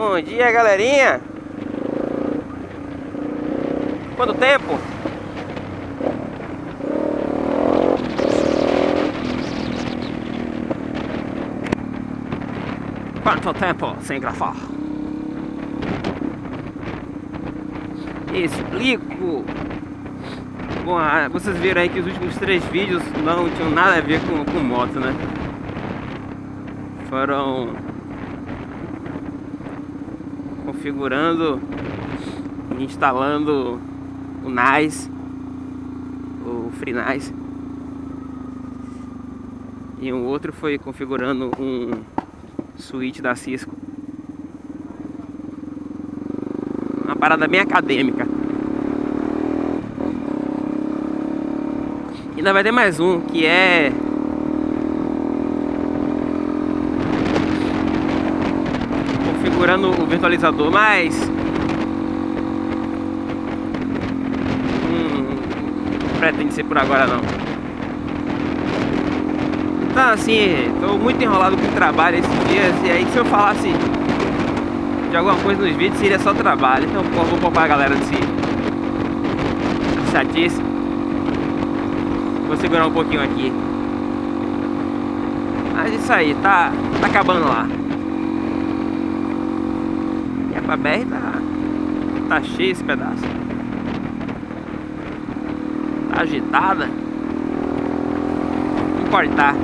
Bom dia, galerinha. Quanto tempo? Quanto tempo sem gravar? Explico. Bom, ah, vocês viram aí que os últimos três vídeos não tinham nada a ver com, com moto, né? Foram configurando instalando o NAS, o FreeNAS. E um outro foi configurando um switch da Cisco. Uma parada bem acadêmica. E ainda vai ter mais um, que é... Configurando o virtualizador, mas... Hum, não pretende ser por agora não. Então assim, tô muito enrolado com o trabalho esses dias E aí se eu falasse de alguma coisa nos vídeos seria só trabalho. Então pô, vou poupar a galera desse chatice. Vou segurar um pouquinho aqui. Mas isso aí, tá, tá acabando lá E a BR tá, tá cheio esse pedaço Tá agitada Vou cortar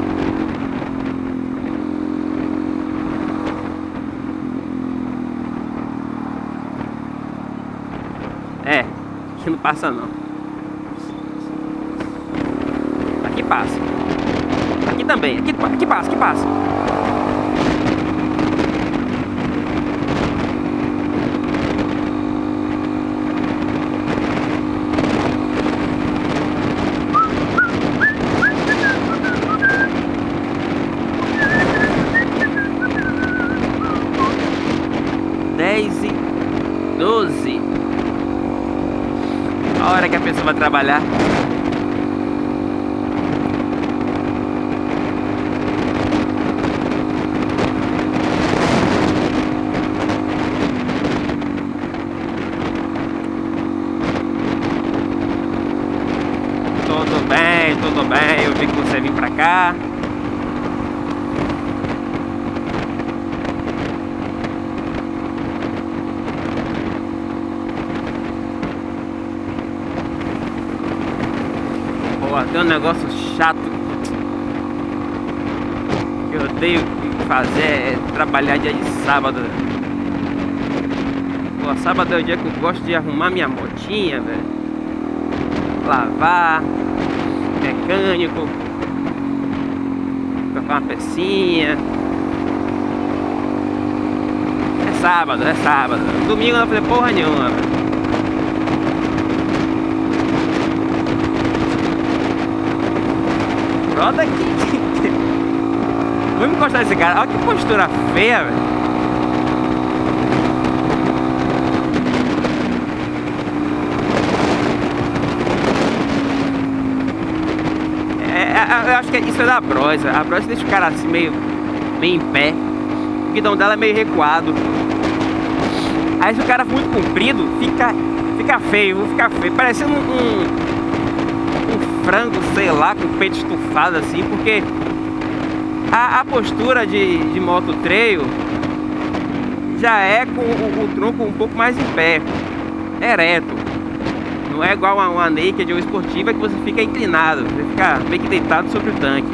É, aqui não passa não. Aqui passa. Aqui também, aqui, aqui passa, aqui passa. Dez e doze. A hora que a pessoa vai trabalhar. Tudo bem, tudo bem. Eu vi que você vim pra cá. Pô, tem um negócio chato que eu odeio fazer é trabalhar dia de sábado. Pô, sábado é o dia que eu gosto de arrumar minha motinha, velho. Lavar, mecânico, trocar uma pecinha. É sábado, é sábado. Domingo eu não fazer porra nenhuma, velho. Brother aqui. Vamos encostar nesse cara. Olha que postura feia, velho. É, eu acho que isso é da brosa. A brosa deixa o cara assim meio, meio em pé. O guidão dela é meio recuado. Aí se o cara for muito comprido, fica, fica feio, fica feio. Parecendo um, um frango, sei lá, com o peito estufado assim, porque a, a postura de, de moto trail já é com o, o, tronco um pouco mais em pé, ereto. Não é igual a uma naked ou esportiva que você fica inclinado, você fica meio que deitado sobre o tanque.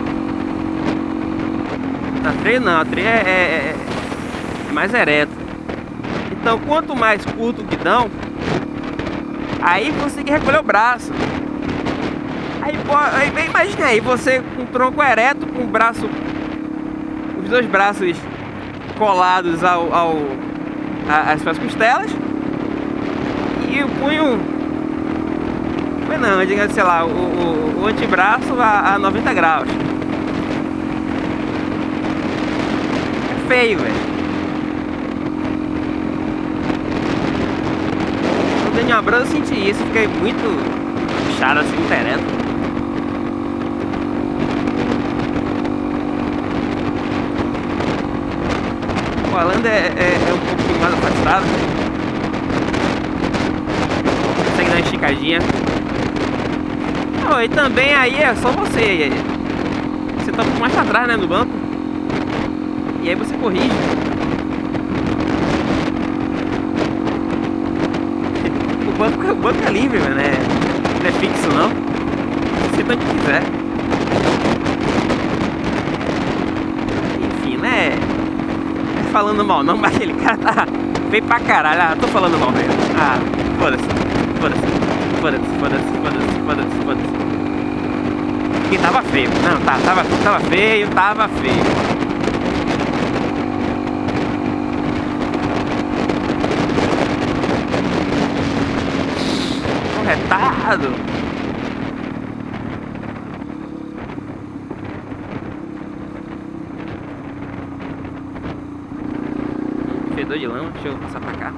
Na trail não, a trail é, é, é mais ereto. Então quanto mais curto o guidão, aí que recolher o braço. Aí, aí imagina aí, você com o tronco ereto, com o braço, os dois braços colados ao, ao a, às suas costelas e o punho, foi não, diga, sei lá, o, o, o antebraço a, a 90 graus. É feio, velho. Daniel Abrão eu senti isso, fiquei muito puxado assim, ereto. O Holanda é, é, é um pouquinho mais afastado. Consegue dar uma esticadinha. Oh, e também aí é só você. Você tá um pouco mais pra trás, né, no banco. E aí você corrige. O banco, o banco é livre, mano. É, não é fixo, não. Você tanto quiser. Enfim, né? É falando mal não, mas aquele cara tá feio pra caralho. Ah, tô falando mal mesmo. Ah, foda-se. Foda-se. Foda-se, foda-se, foda-se, foda-se, foda-se. Porque tava feio. Não, tá, tava, tava feio, tava feio. retado. Fedor de lama, deixa eu passar pra cá.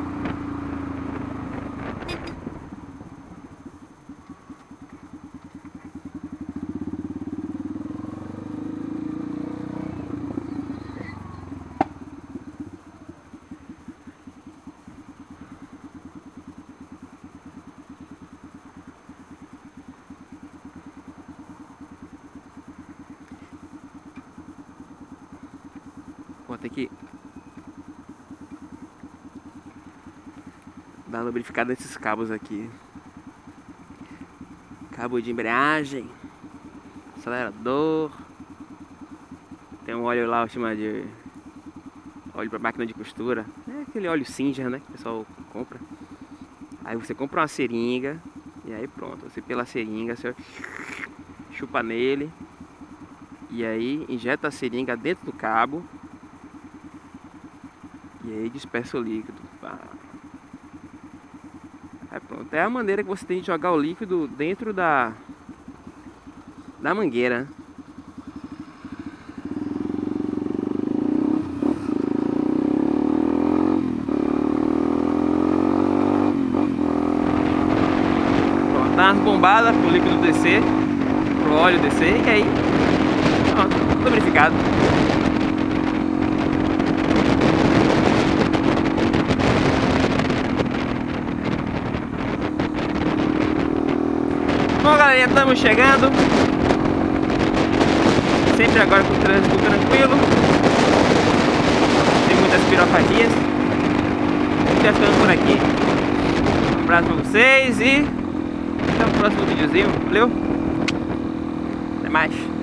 Vou ter que dar lubrificada nesses cabos aqui. Cabo de embreagem, acelerador. Tem um óleo lá, chama de óleo para máquina de costura. É aquele óleo Singer, né, que o pessoal compra. Aí você compra uma seringa e aí pronto, você pela seringa, você chupa nele e aí injeta a seringa dentro do cabo e aí dispersa o líquido. Aí pronto. É a maneira que você tem de jogar o líquido dentro da, da mangueira. Pronto, dá umas bombadas pro líquido descer, pro óleo descer e aí pronto, lubrificado. Bom, galerinha, estamos chegando. Sempre agora com o trânsito tranquilo. Tem muitas pirofadias. Já ficando por aqui. Um abraço pra vocês e até o próximo videozinho. Valeu? Até mais.